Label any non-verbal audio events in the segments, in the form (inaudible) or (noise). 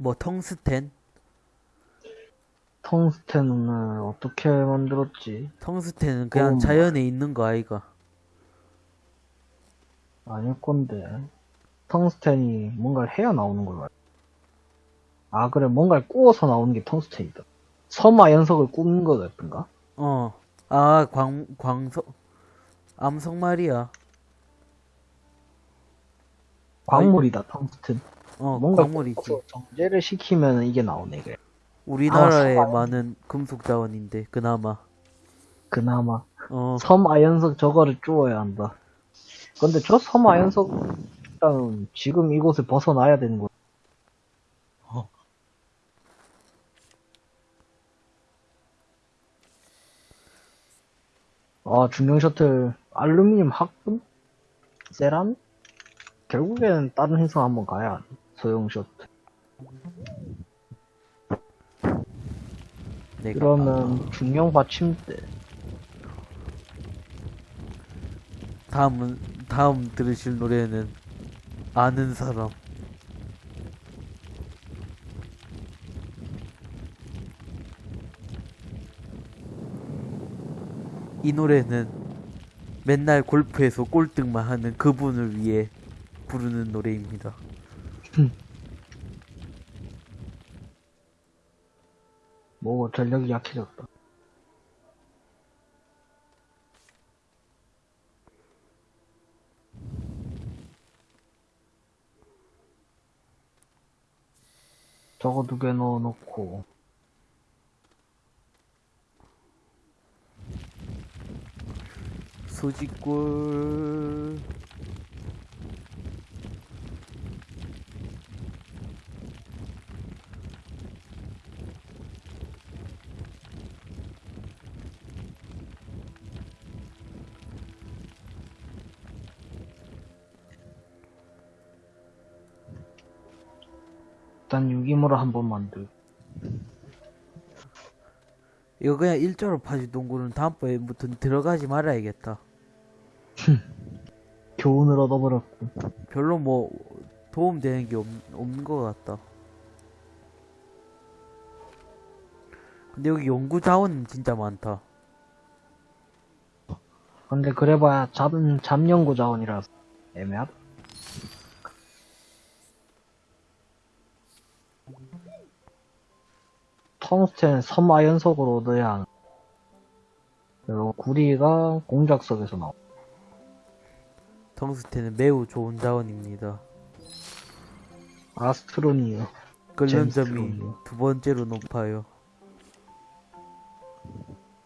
뭐 텅스텐? 텅스텐을 어떻게 만들었지? 텅스텐은 그냥 음. 자연에 있는 거 아이가? 아닐 건데. 텅스텐이 뭔가를 해야 나오는 걸로 알고. 아, 그래. 뭔가를 구워서 나오는 게 텅스텐이다. 섬화 연석을 굽는 거였던가? 어. 아, 광, 광석, 암석 말이야. 광물이다, 텅스텐. 어, 뭔가 광물이지. 정제를 시키면 이게 나오네, 그래. 우리나라에 아, 섬 많은 금속 자원인데, 그나마. 그나마. 어, 섬 아연석 저거를 주워야 한다. 근데 저 섬 아연석, 일단 지금 이곳을 벗어나야 되는 거야. 어. 아, 중형 셔틀, 알루미늄 합금? 세란? 결국에는 다른 행성 한번 가야 돼. 소형 셔틀. 내가. 그러면 중형 받침대. 다음은, 다음 들으실 노래는, 아는 사람. 이 노래는 맨날 골프에서 꼴등만 하는 그분을 위해 부르는 노래입니다. 뭐, 전력이 약해졌다. 저거 두 개 넣어놓고. 소지골 일단 유기물을 한번 만들. 이거 그냥 일자로 파지 동굴은 다음번에부터 들어가지 말아야겠다. (laughs) 교훈을 얻어버렸고. 별로 뭐 도움되는 게 없, 없는 것 같다. 근데 여기 연구 자원 진짜 많다. 근데 그래봐야 잡, 잡연구 자원이라서 애매하다. 텅스텐 섬아연석으로 얻어야 하는. 그리고 구리가 공작석에서 나오. 텅스텐은 매우 좋은 자원입니다. 아스트로니요. 끓는 점이. 두 번째로 높아요.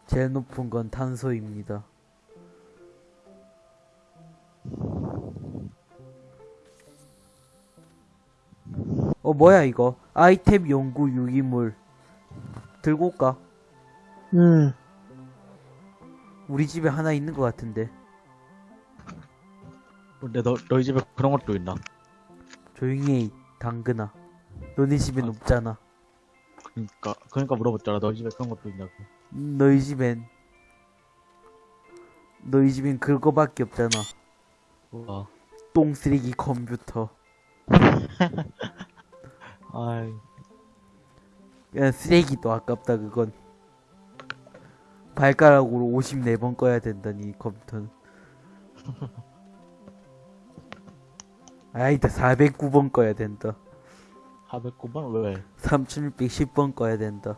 제일 높은 건 탄소입니다. 어 뭐야 이거 아이템 연구 유기물 들고 올까? 음, 우리 집에 하나 있는 것 같은데 근데 너, 너희 집에 그런 것도 있나? 조용히 해 당근아 너네 집엔 아. 없잖아 그니까, 그러니까 물어봤잖아. 너희 집에 그런 것도 있냐고. 음, 너희 집엔 너희 집엔 그거밖에 없잖아 와. 똥 쓰레기 컴퓨터 (laughs) 아이, 그냥 쓰레기도 아깝다 그건. 발가락으로 54번 꺼야 된다니 이 컴퓨터는. (laughs) 아이다 409번 꺼야 된다. 409번? 왜? 3610번 꺼야 된다.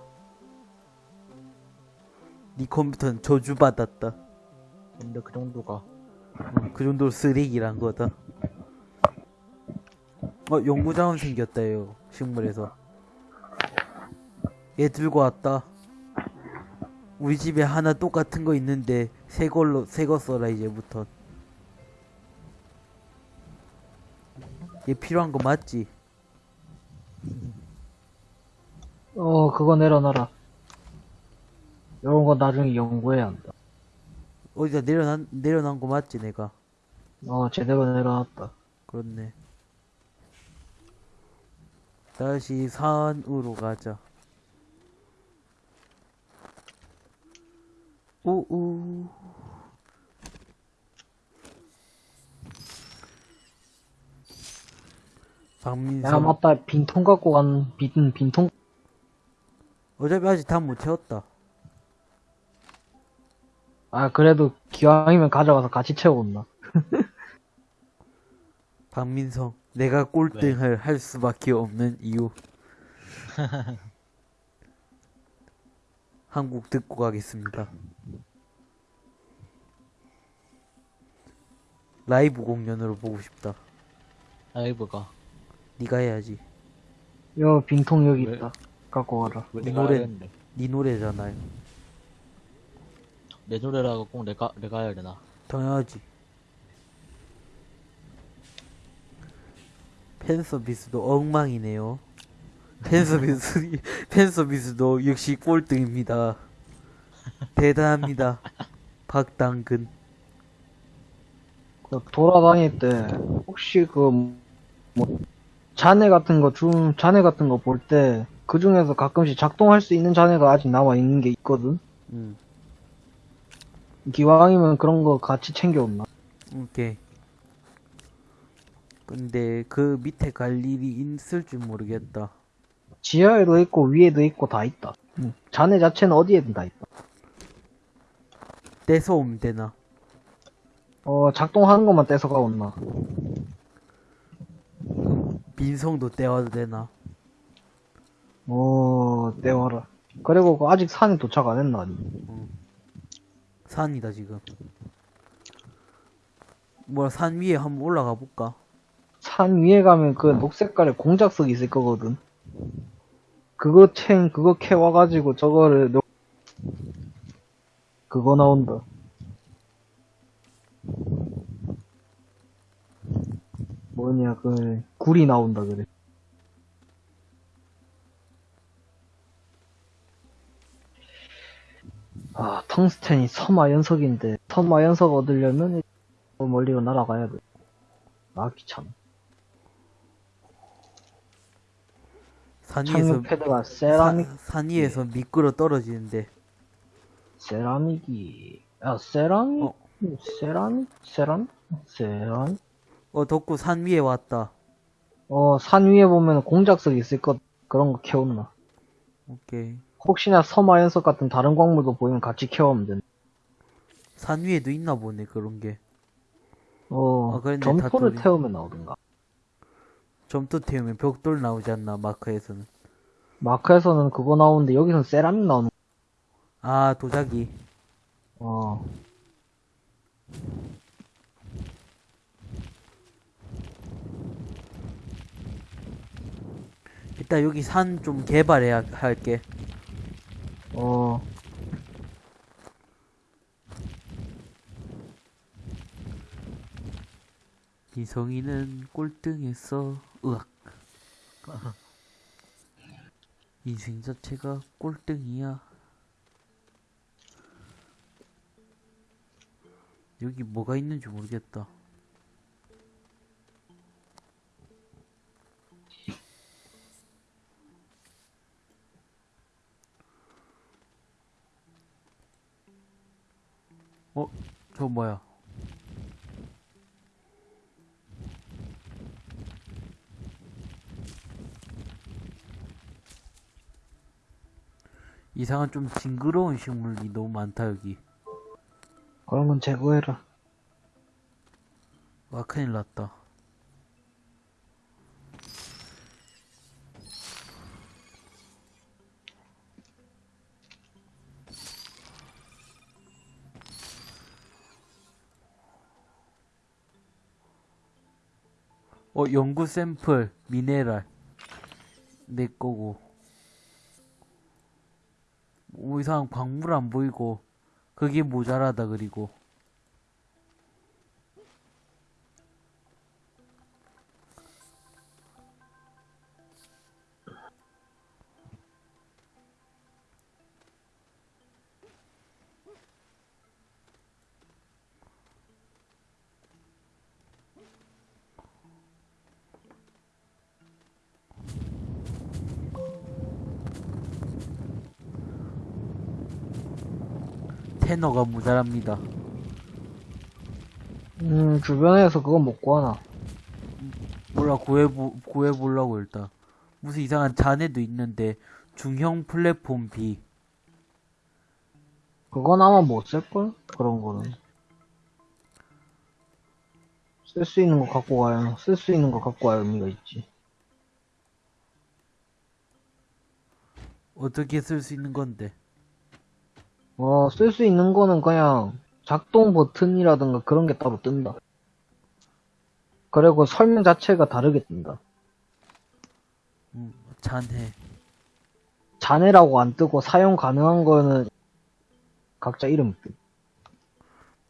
네 컴퓨터는 저주받았다. 근데 그 정도가. 어, 그 정도로 쓰레기란 거다. 어 연구자원 생겼다 요 식물에서 얘 들고 왔다 우리 집에 하나 똑같은 거 있는데 새 걸로 새 거 써라 이제부터 얘 필요한 거 맞지? 어, 그거 내려놔라. 이런 거 나중에 연구해야 한다. 어디다 내려난 내려난 거 맞지 내가 어, 제대로 내려놨다. 그렇네 다시 산으로 가자 우우 야, 박민성. 맞다. 빈통 갖고 간, 빈, 빈통. 어차피 아직 다 못 채웠다. 아, 그래도 기왕이면 가져가서 같이 채워온다. 박민성. (laughs) 내가 꼴등을 할 수밖에 없는 이유. (laughs) 한국 듣고 가겠습니다. 라이브 공연으로 보고 싶다. 라이브가. 네가 해야지. 여, 빈통 여기 왜? 있다. 갖고 가라. 내가 노래- 해야겠는데. 네 노래잖아요. 내 노래라고 꼭 내가, 내가 해야 되나? 당연하지. 팬 서비스도 엉망이네요. 팬 서비스, 팬 서비스도 역시 꼴등입니다. 대단합니다. 박당근. 그 돌아다닐 때, 혹시 그, 뭐, 잔해 같은 거, 좀, 잔해 같은 거 볼 때, 그 중에서 가끔씩 작동할 수 있는 잔해가 아직 남아있는 게 있거든? 음, 기왕이면 그런 거 같이 챙겨온나? 오케이. 근데 그 밑에 갈 일이 있을 줄 모르겠다. 지하에도 있고, 위에도 있고, 다 있다. 응. 잔해 자체는 어디에든 다 있다. 떼서 오면 되나? 어, 작동하는 것만 떼서 가 온나. 빈성도 떼와도 되나? 어, 떼와라. 그리고 그 아직 산에 도착 안 했나? 아니? 산이다 지금. 뭐야 산 위에 한번 올라가 볼까? 산 위에 가면 그 녹색깔의 공작석 있을 거거든. 그거 챙, 그거 캐와 가지고 저거를, 넣- 그거 나온다. 뭐냐, 그, 굴이 나온다, 그래. 아, 텅스텐이 섬화 연석인데, 섬화 연석 얻으려면, 멀리로 날아가야 돼. 아, 귀찮아. 산 위에서 패드가 세라믹, 산, 산 위에서 미끄러 떨어지는데 세라믹이, 야, 세라믹, 어. 세라믹, 세라믹, 세라믹. 어 덕구 산 위에 왔다. 어, 산 위에 보면 공작석 있을 것, 그런 거 캐온나. 오케이. 혹시나 섬화 연석 같은 다른 광물도 보이면 같이 캐오면 된다. 산 위에도 있나 보네 그런 게. 어, 아, 점토를 다토리. 태우면 나오던가. 점토 태우면 벽돌 나오지 않나 마크에서는. 마크에서는 그거 나오는데 여기서는 세라믹 나오는 아 도자기. 어. 일단 여기 산 좀 개발해야 할게. 어, 이성이는 꼴등했어. 으악. (laughs) 인생 자체가 꼴등이야. 여기 뭐가 있는지 모르겠다. 어, 저 뭐야? 이상한 좀 징그러운 식물이 너무 많다 여기. 그런 건 제거해라. 와 큰일 났다. 어 연구 샘플 미네랄 내 거고. 오 이상한 광물 안 보이고 그게 모자라다 그리고. 테너가 모자랍니다. 음, 주변에서 그거 못 구하나. 몰라 구해보 구해보려고 일단 무슨 이상한 잔해도 있는데 중형 플랫폼 B 그건 아마 못 쓸걸? 그런 거는. 쓸 수 있는 거 갖고 가야, 쓸 수 있는 거 갖고 와야 의미가 있지. 어떻게 쓸 수 있는 건데 어, 쓸 수 있는 거는 그냥 작동 버튼이라든가 그런 게 따로 뜬다. 그리고 설명 자체가 다르게 뜬다. 음, 잔해 잔해라고 안 뜨고 사용 가능한 거는 각자 이름 뜨.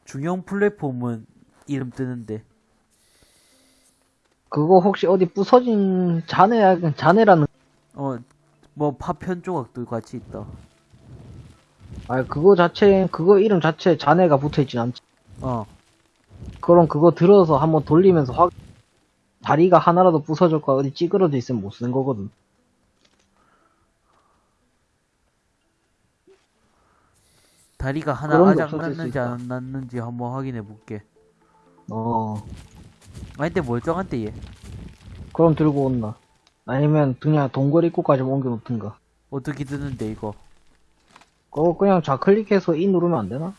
중형 플랫폼은 이름 뜨는데 그거 혹시 어디 부서진 잔해, 잔해라는, 어 뭐 파편 조각도 같이 있다 아 그거 자체, 그거 이름 자체에 잔해가 붙어 있진 않지. 어 그럼 그거 들어서 한번 돌리면서 확, 다리가 하나라도 부서졌거나 어디 찌그러져 있으면 못 쓰는 거거든. 다리가 하나 아작 났는지. 안 났는지 한번 확인해 볼게 어, 아니 근데 멀쩡한데 얘 그럼 들고 온나. 아니면 그냥 동굴 입구까지 옮겨 놓든가. 어떻게 뜨는데 이거 그거 그냥 좌클릭해서 이 누르면 안 되나?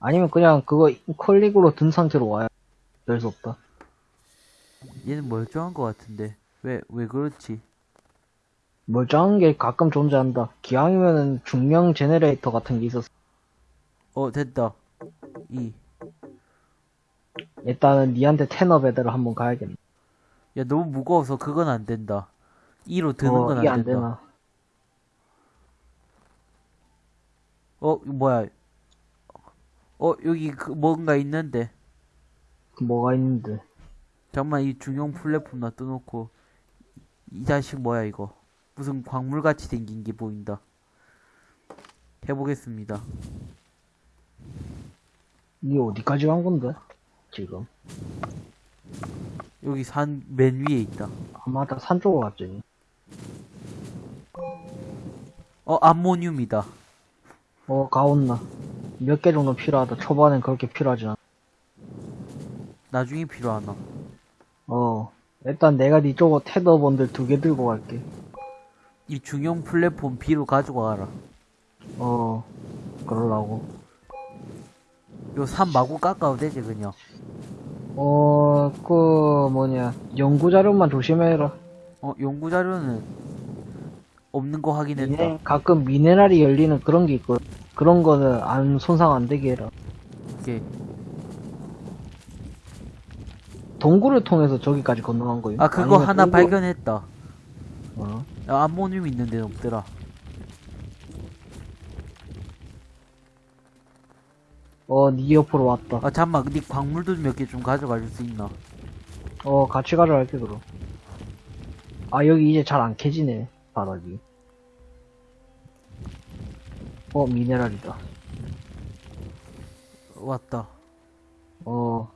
아니면 그냥 그거 클릭으로 든 상태로 와야 될 수 없다. 얘는 멀쩡한 것 같은데 왜 왜 그렇지 멀쩡한 게 가끔 존재한다. 기왕이면은 중명 제네레이터 같은 게 있었어. 어 됐다 이 일단은 니한테 테너 배달을 한번 가야겠네. 야 너무 무거워서 그건 안 된다 2로 드는 어, 건 이게 안안 된다 되나? 어 뭐야 어 여기 그 뭔가 있는데 그 뭐가 있는데. 잠깐만 이 중형 플랫폼 놔둬놓고 이 자식 뭐야 이거 무슨 광물같이 생긴 게 보인다 해보겠습니다 니 어디까지 간 건데? 지금. 여기 산 맨 위에 있다 아, 맞다. 산 쪽으로 갔지. 어 암모늄이다 어, 가온나. 몇 개 정도 필요하다. 초반엔 그렇게 필요하지 않아. 나중에 필요하나 어. 일단 내가 니 쪽으로 테더 번들 두 개 들고 갈게. 이 중형 플랫폼 B로 가지고 가라 어. 그러려고. 요산 마구 깎아도 되지 그냥 어, 그, 뭐냐. 연구자료만 조심해라. 어 연구자료는 없는 거 확인했다 미네, 가끔 미네랄이 열리는 그런 게 있거든. 그런 거는 안, 손상 안 되게 해라. 오케이 동굴을 통해서 저기까지 건너간 거예요. 아 그거 하나 동굴- 발견했다 어. 야, 암모늄 있는 데는 없더라 어, 니 옆으로 왔다. 아 잠만 네 광물도 몇 개 좀 가져가 줄 수 있나 어, 같이 가져갈게, 그럼. 아, 여기 이제 잘 안 캐지네, 바닥이. 어, 미네랄이다. 왔다 어.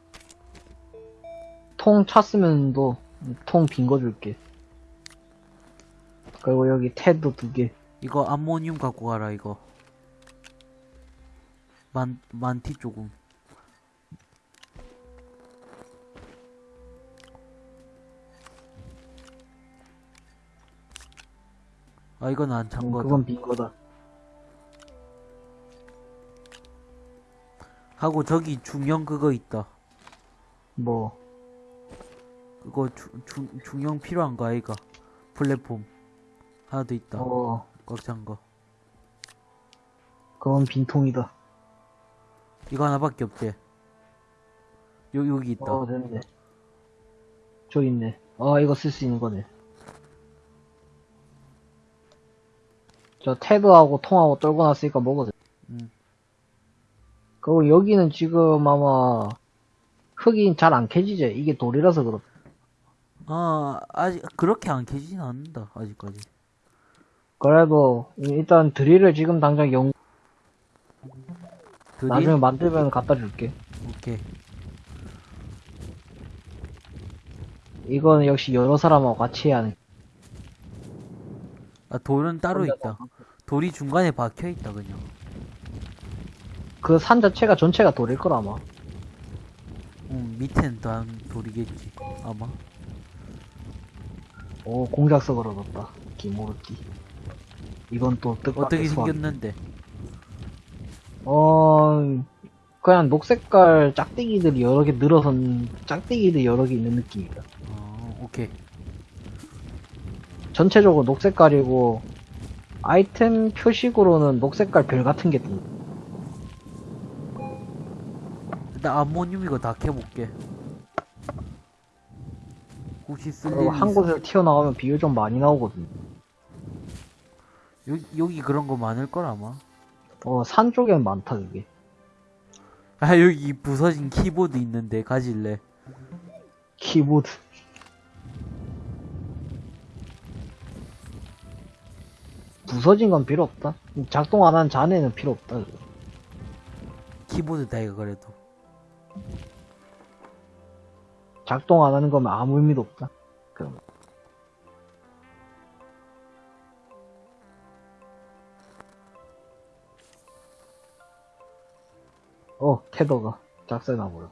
통 찼으면 또, 통빈 거 줄게. 그리고 여기 테드 두 개. 이거 암모늄 갖고 가라 이거 만 만티 조금 아 이건 안찬 음, 거다 그건 빈 거다. 하고 저기 중형 그거 있다 뭐, 그거 주, 중 중형 필요한 거 아이가 플랫폼 하나 더 있다 어, 꽉찬 거 그건 빈통이다. 이거 하나밖에 없지 요 여기 있다 어, 됐네. 저 있네. 아, 이거 쓸 수 있는 거네. 저 테드하고 통하고 떨고 났으니까 먹어도 돼. 음. 그리고 여기는 지금 아마 흙이 잘 안 캐지지? 이게 돌이라서 그렇다. 아 아직 그렇게 안 캐지진 않는다 아직까지 그래도 일단 드릴을 지금 당장 영, 드릴 나중에 만들면 갖다 줄게. 오케이 이거는 역시 여러 사람하고 같이 해야 하는. 아 돌은 따로 있다 돌이 중간에 박혀 있다 그냥 그 산 자체가 전체가 돌일 거라 아마. 음 밑에는 다 돌이겠지 아마 오, 공작석을 얻었다. 기모르띠. 이건 또 뜻밖의 어떻게 소환. 생겼는데? 어, 그냥 녹색깔 짝대기들이 여러 개 늘어선, 짝대기들이 여러 개 있는 느낌이다. 어, 오케이. 전체적으로 녹색깔이고, 아이템 표식으로는 녹색깔 별 같은 게 뜬다. 일단 암모늄 이거 다 캐볼게. 혹시 쓸 그리고 일이 한? 곳에서 튀어나오면 비율 좀 많이 나오거든. 여기, 여기 그런 거 많을 걸 아마. 어, 산 쪽엔 많다, 그게. 아 여기 부서진 키보드 있는데 가질래? 키보드. 부서진 건 필요 없다. 작동 안 한 잔에는 필요 없다. 그거. 키보드 다 이거 그래도. 작동 안 하는 거면 아무 의미도 없다. 그럼. 어, 테더가 작살나버려.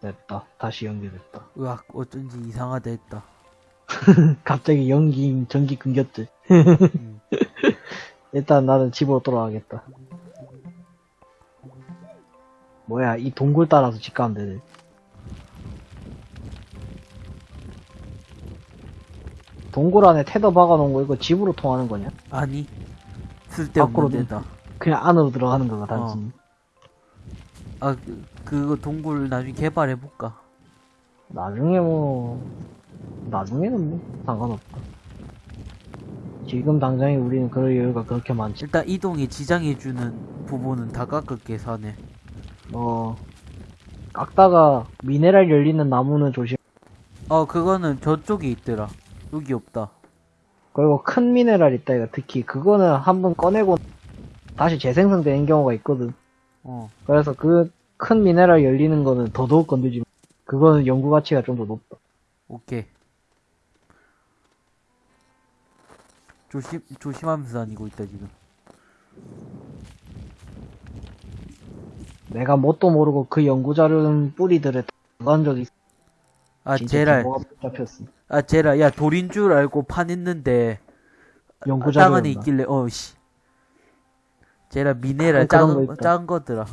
됐다. 다시 연결됐다. 으악 어쩐지 이상하다 했다. (laughs) 갑자기 연기, 전기 끊겼지. 음. (laughs) 일단 나는 집으로 돌아가겠다. 뭐야, 이 동굴 따라서 집 가면 되네. 동굴 안에 테더 박아놓은 거 이거 집으로 통하는 거냐? 아니 쓸데없는 밖으로 데다. 그냥 안으로 들어가는 거가 단순히. 아 그, 그거 동굴 나중에 개발해 볼까? 나중에 뭐, 나중에는 뭐, 상관없다. 지금 당장에 우리는 그럴 여유가 그렇게 많지. 일단 이동에 지장해주는 부분은 다 깎을게 사네. 어, 깎다가 미네랄 열리는 나무는 조심. 어 그거는 저쪽에 있더라. 여기 없다. 그리고 큰 미네랄 있다, 이거 특히. 그거는 한 번 꺼내고 다시 재생성되는 경우가 있거든. 어 그래서 그 큰 미네랄 열리는 거는 더더욱 건들지 마. 그거는 연구 가치가 좀 더 높다. 오케이. 조심 조심하면서 다니고 있다 지금. 내가 뭣도 모르고 그 연구 자료는 뿌리들에 들어간 적이 있어. 아 규모가 복잡했어. 아 제랄 야 돌인 줄 알고 파냈는데 연구 땅 안에 자료였나? 있길래 어 씨. 제랄 미네랄 아, 그런 거 작은. 작은 거더라.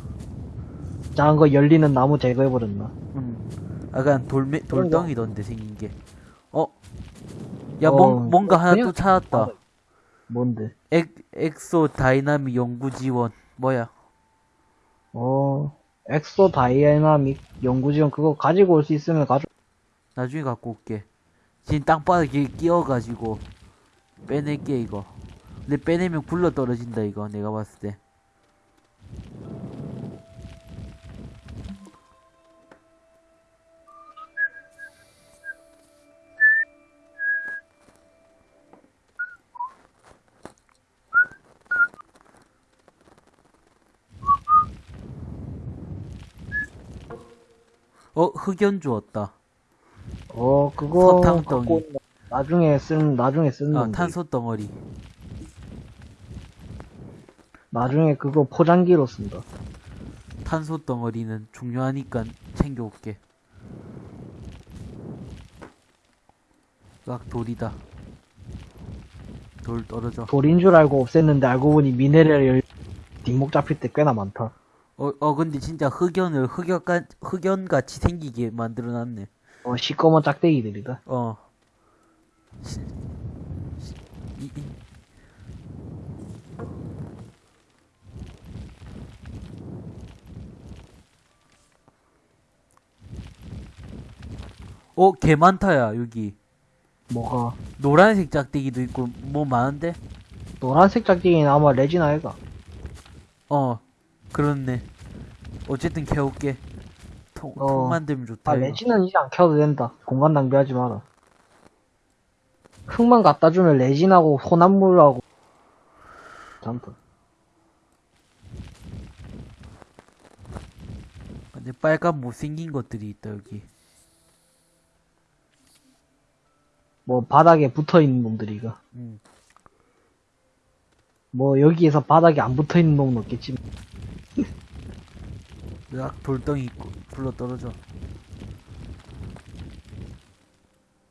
작은 거 열리는 나무 제거해버렸나? 음. 약간 돌메. 돌덩이던데 생긴 게. 어? 야 어, 뭔, 뭔가 하나 그냥 또 찾았다. 아, 뭔데? 엑 exo dynamic 연구 지원 뭐야? 어, exo dynamic 연구지원 그거 가지고 올 수 있으면 가져. 나중에 갖고 올게. 지금 땅바닥에 끼어가지고 빼낼게 이거. 근데 빼내면 굴러 떨어진다 이거 내가 봤을 때. 어 흑연 주었다. 어, 그거 서탕 갖고 덩이. 나중에 쓴 나중에 쓰는 아 건데. 탄소 덩어리. 나중에 그거 포장기로 쓴다. 탄소 덩어리는 중요하니까 챙겨올게. ак 돌이다. 돌 떨어져. 돌인 줄 알고 없앴는데 알고 보니 미네랄 열 뒷목 잡힐 때 꽤나 많다. 어, 어 근데 진짜 흑연을 흑연가, 흑연같이 생기게 만들어놨네. 어, 시꺼먼 짝대기들이다. 어. 시- 시- 이, 이. 어, 개 많다야, 여기. 뭐가 노란색 짝대기도 있고, 뭐 많은데? 노란색 짝대기는 아마 레진 아이가. 어, 그렇네. 어쨌든 캐올게. 통, 어. 통 만들면 좋다. 아, 이거. 레진은 이제 안 켜도 된다. 공간 낭비하지 마라. 흙만 갖다 주면 레진하고 혼합물하고 잠깐. 근데 빨간 못생긴 것들이 있다, 여기. 뭐 바닥에 붙어 있는 놈들이가. 음. 뭐 여기에서 바닥에 안 붙어 있는 놈은 없겠지. 으악 돌덩이 있고 굴러 떨어져